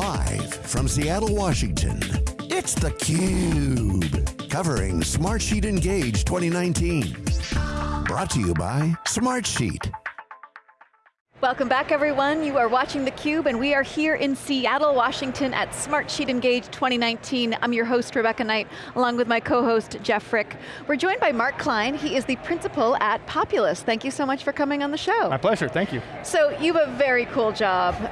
Live from Seattle, Washington, it's theCUBE. Covering Smartsheet Engage 2019. Brought to you by Smartsheet. Welcome back everyone. You are watching theCUBE and we are here in Seattle, Washington at Smartsheet Engage 2019. I'm your host, Rebecca Knight, along with my co-host, Jeff Frick. We're joined by Mark Klein. He is the principal at Populous. Thank you so much for coming on the show. My pleasure, thank you. So you have a very cool job.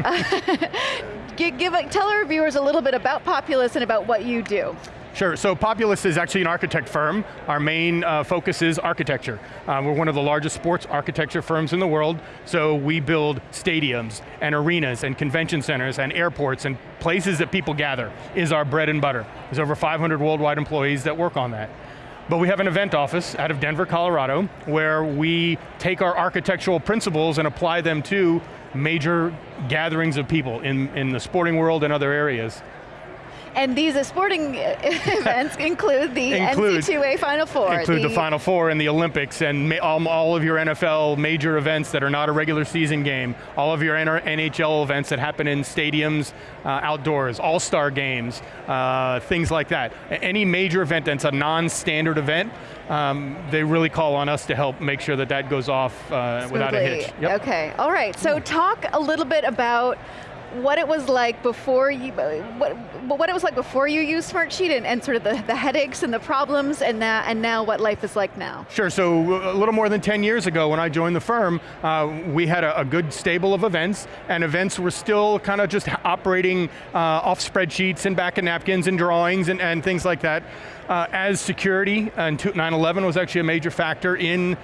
give, tell our viewers a little bit about Populous and about what you do. Sure, so Populous is actually an architect firm. Our main uh, focus is architecture. Uh, we're one of the largest sports architecture firms in the world, so we build stadiums and arenas and convention centers and airports and places that people gather is our bread and butter. There's over 500 worldwide employees that work on that. But we have an event office out of Denver, Colorado, where we take our architectural principles and apply them to major gatherings of people in, in the sporting world and other areas. And these sporting events include the include, NCAA Final Four. Include the, the, Final Four and the Olympics and all, all, of your NFL major events that are not a regular season game, all of your NHL events that happen in stadiums, uh, outdoors, all-star games, uh, things like that. Any major event that's a non-standard event, um, they really call on us to help make sure that that goes off uh, without a hitch. Yep. Okay, all right, so talk a little bit about what it was like before you, what, what it was like before you used Smartsheet and, and sort of the, the headaches and the problems and, now, and now what life is like now. Sure, so a little more than 10 years ago when I joined the firm, uh, we had a, a, good stable of events and events were still kind of just operating uh, off spreadsheets and back of napkins and drawings and, and things like that. Uh, as security, and 9-11 was actually a major factor in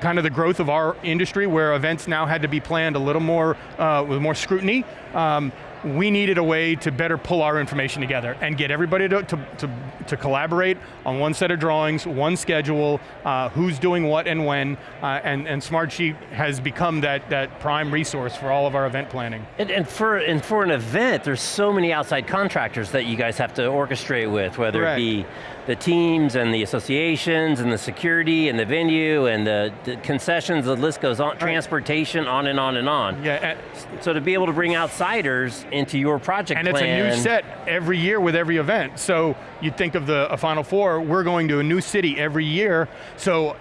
kind of the growth of our industry where events now had to be planned a little more, uh, with more scrutiny. Um, we needed a way to better pull our information together and get everybody to, to, to, to collaborate on one set of drawings, one schedule, uh, who's doing what and when, uh, and, and Smartsheet has become that, that prime resource for all of our event planning. And, and, for, and for an event, there's so many outside contractors that you guys have to orchestrate with, whether Correct. it be the teams and the associations and the security and the venue and the, the concessions, the list goes on, right. transportation, on and on and on. Yeah. So to be able to bring outsiders into your project and plan. And it's a new set every year with every event. So you think of the Final Four, we're going to a new city every year, so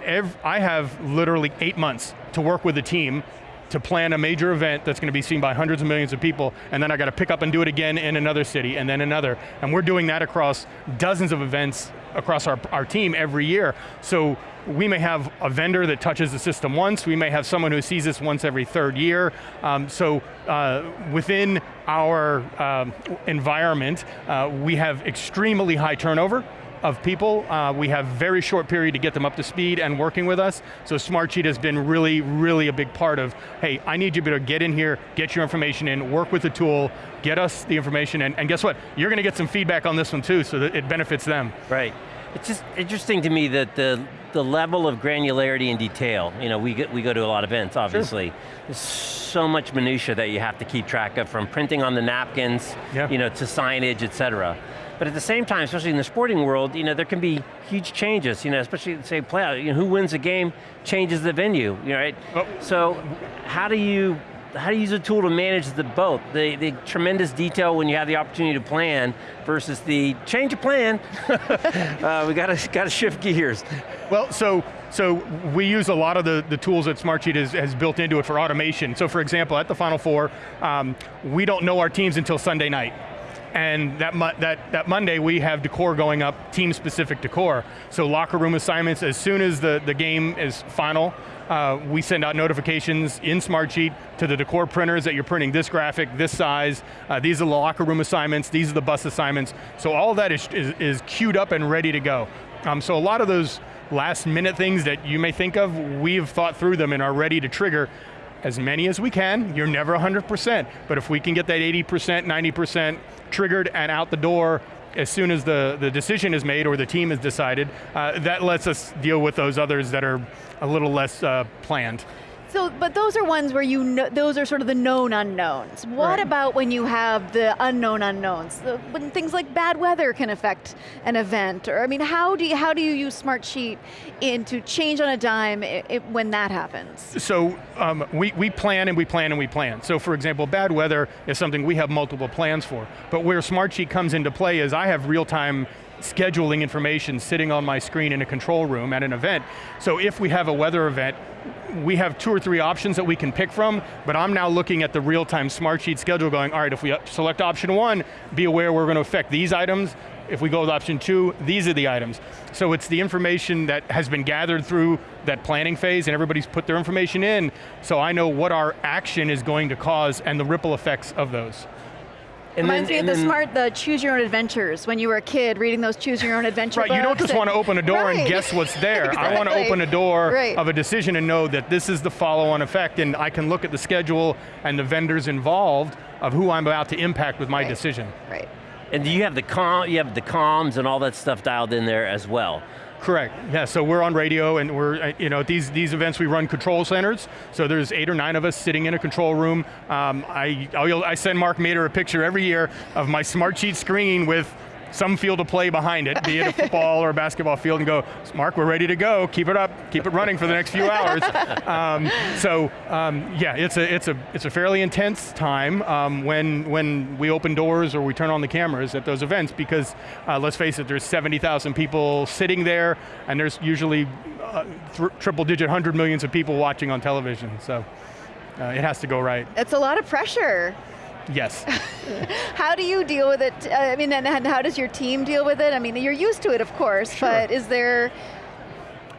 I have literally eight months to work with the team to plan a major event that's going to be seen by hundreds of millions of people, and then I got to pick up and do it again in another city, and then another. And we're doing that across dozens of events across our, our team every year. So we may have a vendor that touches the system once, we may have someone who sees this once every third year. Um, so uh, within our um, environment, uh, we have extremely high turnover, of people. Uh, we have very short period to get them up to speed and working with us. So Smartsheet has been really, really a big part of, hey, I need you to get in here, get your information in, work with the tool, get us the information, and, and guess what? You're going to get some feedback on this one too, so that it benefits them. Right. It's just interesting to me that the, the level of granularity and detail, you know, we, get, we go to a lot of events, obviously. Sure. There's so much minutia that you have to keep track of, from printing on the napkins, yeah. you know, to signage, et cetera. But at the same time, especially in the sporting world, you know, there can be huge changes, you know, especially say playoff, you know, who wins a game changes the venue, you know, right? Oh. So how do you how do you use a tool to manage the both? The, the tremendous detail when you have the opportunity to plan versus the change of plan. uh, we got to got to shift gears. Well, so so we use a lot of the, the tools that Smartsheet has, has built into it for automation. So for example, at the Final Four, um, we don't know our teams until Sunday night and that, that, that Monday we have decor going up, team-specific decor. So locker room assignments, as soon as the, the game is final, uh, we send out notifications in Smartsheet to the decor printers that you're printing this graphic, this size, uh, these are the locker room assignments, these are the bus assignments. So all that is, is, is queued up and ready to go. Um, so a lot of those last minute things that you may think of, we've thought through them and are ready to trigger as many as we can. You're never 100%, but if we can get that 80%, 90% triggered and out the door as soon as the, the decision is made or the team has decided, uh, that lets us deal with those others that are a little less uh, planned. So, but those are ones where you know, those are sort of the known unknowns. What Right. about when you have the unknown unknowns? When things like bad weather can affect an event, or I mean, how do you, how do you use Smartsheet in to change on a dime i i when that happens? So um, we, we plan and we plan and we plan. So for example, bad weather is something we have multiple plans for. But where Smartsheet comes into play is I have real-time scheduling information sitting on my screen in a control room at an event. So if we have a weather event, we have two or three options that we can pick from, but I'm now looking at the real-time Smartsheet schedule going, all right, if we select option one, be aware we're going to affect these items, if we go with option two, these are the items. So it's the information that has been gathered through that planning phase and everybody's put their information in, so I know what our action is going to cause and the ripple effects of those. And Reminds me of and the smart, the choose your own adventures when you were a kid reading those choose your own adventure Right, you don't just and- want to open a door Right. and guess what's there. I want to open a door Right. of a decision and know that this is the follow-on effect and I can look at the schedule and the vendors involved of who I'm about to impact with my Right. decision. Right. And you have the com, you have the comms and all that stuff dialed in there as well. Correct, yeah, so we're on radio and we're, uh, you know, at these, these events we run control centers, so there's eight or nine of us sitting in a control room. Um, I, I'll- I send Mark Mader a picture every year of my Smartsheet screen with some field of play behind it, be it a football or a basketball field, and go, Mark, we're ready to go, keep it up, keep it running for the next few hours. Um, so, um, yeah, it's a, it's, a, it's a fairly intense time um, when, when we open doors or we turn on the cameras at those events because, uh, let's face it, there's 70,000 people sitting there and there's usually uh, th triple digit hundred millions of people watching on television, so uh, it has to go right, It's a lot of pressure. Yes. How do you deal with it? I mean, and, and how does your team deal with it? I mean, you're used to it, of course, Sure. but is there,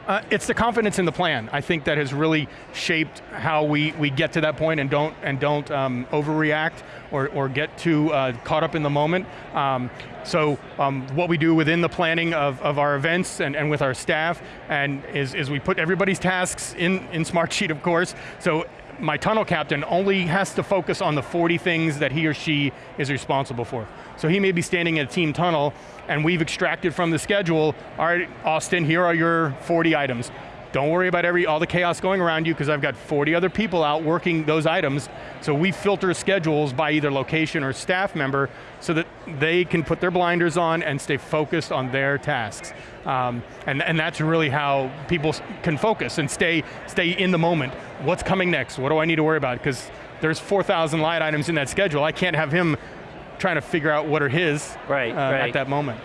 Uh, it's the confidence in the plan. I think that has really shaped how we, we get to that point and don't and don't um, overreact or, or get too uh, caught up in the moment. Um, so um, what we do within the planning of, of our events and, and with our staff and is, is we put everybody's tasks in, in Smartsheet, of course. So my tunnel captain only has to focus on the 40 things that he or she is responsible for. So he may be standing in a team tunnel and we've extracted from the schedule, all right, Austin, here are your 40 items. Don't worry about every all the chaos going around you because I've got 40 other people out working those items. So we filter schedules by either location or staff member so that they can put their blinders on and stay focused on their tasks. Um, and, and that's really how people can focus and stay, stay in the moment. What's coming next? What do I need to worry about? Because there's 4,000 line items in that schedule. I can't have him trying to figure out what are his Right, uh, right. at that moment.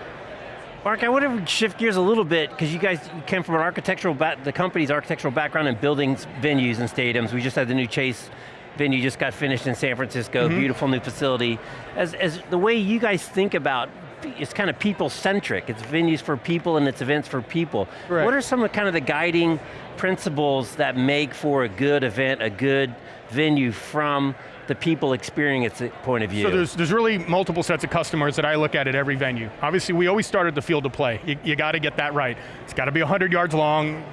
Mark, I want to shift gears a little bit because you guys came from an architectural, the company's architectural background in building venues and stadiums. We just had the new Chase venue just got finished in San Francisco, Mm-hmm. beautiful new facility. As, as the way you guys think about, it's kind of people-centric. It's venues for people and it's events for people. Right. What are some of kind of the guiding principles that make for a good event, a good venue from the people experiencing it point of view? So there's, there's really multiple sets of customers that I look at at every venue. Obviously, we always start at the field of play. You, you got to get that right. It's got to be 100 yards long.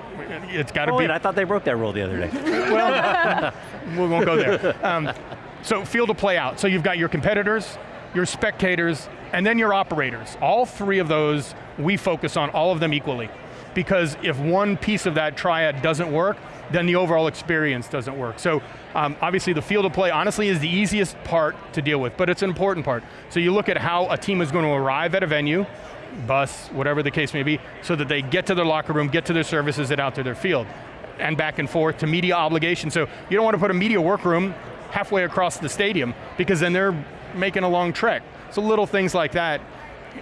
It's got to oh, be. wait, I thought they broke that rule the other day. well, we won't go there. Um, so field of play out. So you've got your competitors, your spectators, and then your operators. All three of those, we focus on all of them equally. Because if one piece of that triad doesn't work, then the overall experience doesn't work. So um, obviously the field of play, honestly, is the easiest part to deal with, but it's an important part. So you look at how a team is going to arrive at a venue, bus, whatever the case may be, so that they get to their locker room, get to their services, and out to their field. And back and forth to media obligations. So you don't want to put a media workroom halfway across the stadium because then they're making a long trek. So little things like that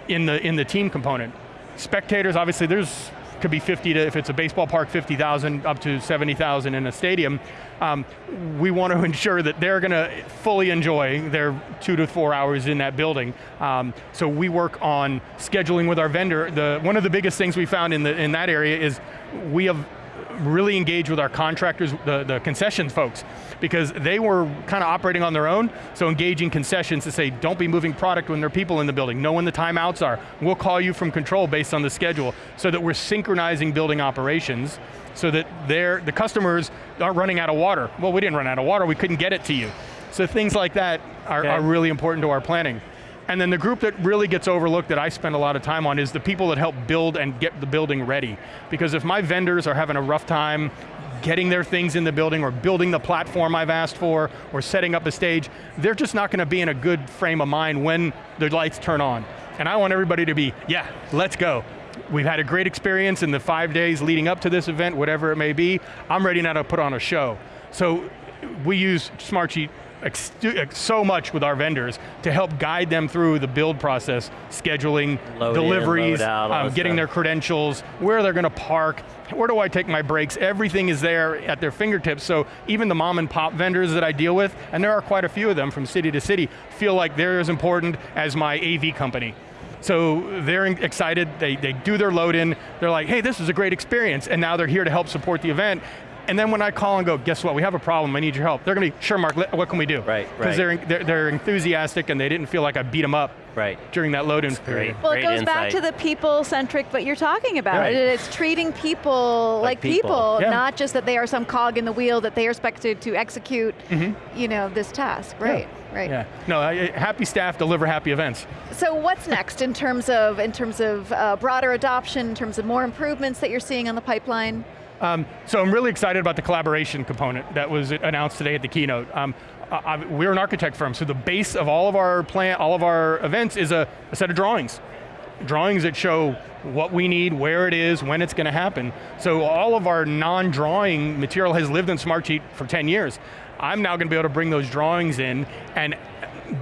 in the, in the team component. Spectators, obviously there's, could be 50 to, if it's a baseball park, 50,000 up to 70,000 in a stadium. Um, we want to ensure that they're going to fully enjoy their two to four hours in that building. Um, so we work on scheduling with our vendor. The, one of the biggest things we found in, the, in that area is we have really engaged with our contractors, the, the concessions folks, because they were kind of operating on their own, so engaging concessions to say, don't be moving product when there are people in the building, know when the timeouts are. We'll call you from control based on the schedule, so that we're synchronizing building operations, so that they're, the customers aren't running out of water. Well, we didn't run out of water, we couldn't get it to you. So things like that are, Okay. are really important to our planning. And then the group that really gets overlooked that I spend a lot of time on is the people that help build and get the building ready. Because if my vendors are having a rough time getting their things in the building or building the platform I've asked for or setting up a stage, they're just not going to be in a good frame of mind when the lights turn on. And I want everybody to be, yeah, let's go. We've had a great experience in the five days leading up to this event, whatever it may be. I'm ready now to put on a show. So we use Smartsheet so much with our vendors to help guide them through the build process, scheduling, load deliveries, in, out, um, getting stuff. their credentials, where they're going to park, where do I take my breaks, everything is there at their fingertips, so even the mom and pop vendors that I deal with, and there are quite a few of them from city to city, feel like they're as important as my AV company. So they're excited, they, they do their load in, they're like, hey, this is a great experience, and now they're here to help support the event, and then when I call and go, guess what, we have a problem, I need your help. They're going to be, sure Mark, what can we do? Right, Because right. they're, they're, they're enthusiastic and they didn't feel like I beat them up Right. during that load-in period. great. Well, it goes back to the people-centric, what you're talking about. Right. It's treating people like, Like people. people, Yeah. not just that they are some cog in the wheel that they are expected to execute, you know, this task. Right, right. Yeah, no, I- happy staff deliver happy events. So what's next in terms of in terms of uh, broader adoption, in terms of more improvements that you're seeing on the pipeline? Um, so I'm really excited about the collaboration component that was announced today at the keynote. Um, I, I- we're an architect firm, so the base of all of our plan, all of our events is a, a set of drawings. Drawings that show what we need, where it is, when it's going to happen. So all of our non-drawing material has lived in Smartsheet for 10 years. I'm now going to be able to bring those drawings in and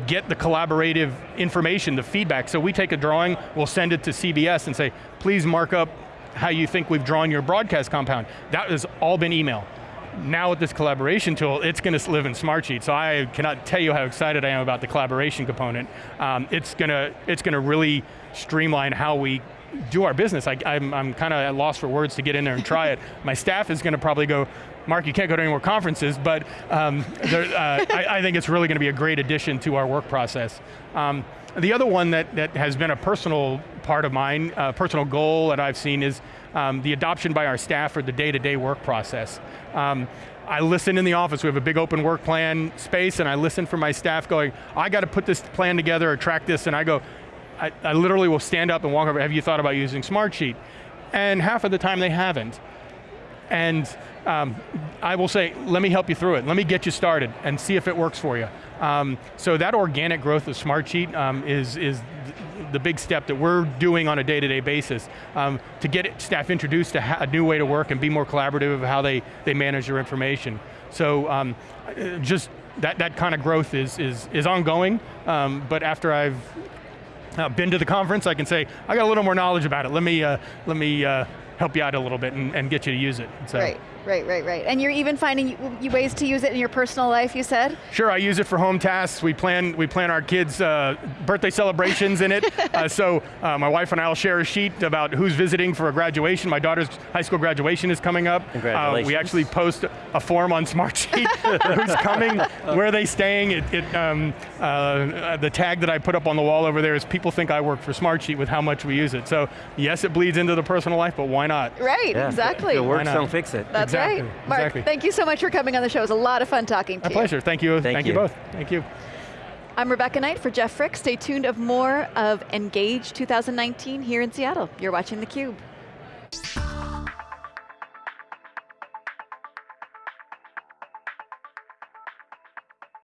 get the collaborative information, the feedback. So we take a drawing, we'll send it to CBS and say, please mark up how you think we've drawn your broadcast compound. That has all been email. Now with this collaboration tool, it's going to live in Smartsheet, so I cannot tell you how excited I am about the collaboration component. Um, it's going to it's going to really streamline how we do our business. I, I'm, I'm kind of at loss for words to get in there and try it. My staff is going to probably go, Mark, you can't go to any more conferences, but um, there, uh, I, I think it's really going to be a great addition to our work process. Um, the other one that, that has been a personal part of mine, uh, personal goal that I've seen is um, the adoption by our staff for the day-to-day work process. Um, I listen in the office, we have a big open work plan space, and I listen for my staff going, I got to put this plan together or track this, and I go, I, I literally will stand up and walk over, have you thought about using Smartsheet? And half of the time they haven't. And um, I will say, let me help you through it. Let me get you started and see if it works for you. Um, so that organic growth of Smartsheet um, is, is th- the big step that we're doing on a day-to-day basis um, to get staff introduced to a new way to work and be more collaborative of how they, they manage their information. So um, just that, that kind of growth is, is, is ongoing, um, but after I've uh, been to the conference, I can say, I got a little more knowledge about it. Let me, uh, let me uh, help you out a little bit and, and get you to use it. So. Right, right, right, right. And you're even finding y- y- ways to use it in your personal life, you said? Sure, I use it for home tasks. We plan, we plan our kids' uh, birthday celebrations in it. Uh, so uh, my wife and I will share a sheet about who's visiting for a graduation. My daughter's high school graduation is coming up. Uh, Congratulations. we actually post a form on Smartsheet, who's coming, where are they staying. It, it, um, uh, the tag that I put up on the wall over there is people think I work for Smartsheet with how much we use it. So yes, it bleeds into the personal life, but why not? Right, Yeah, exactly. If it works, not? don't fix it. That's Exactly, right. Mark, exactly. thank you so much for coming on the show. It was a lot of fun talking to A you. My pleasure, thank you, Thank thank you you. both, thank you. I'm Rebecca Knight for Jeff Frick. Stay tuned of more of Engage 2019 here in Seattle. You're watching theCUBE.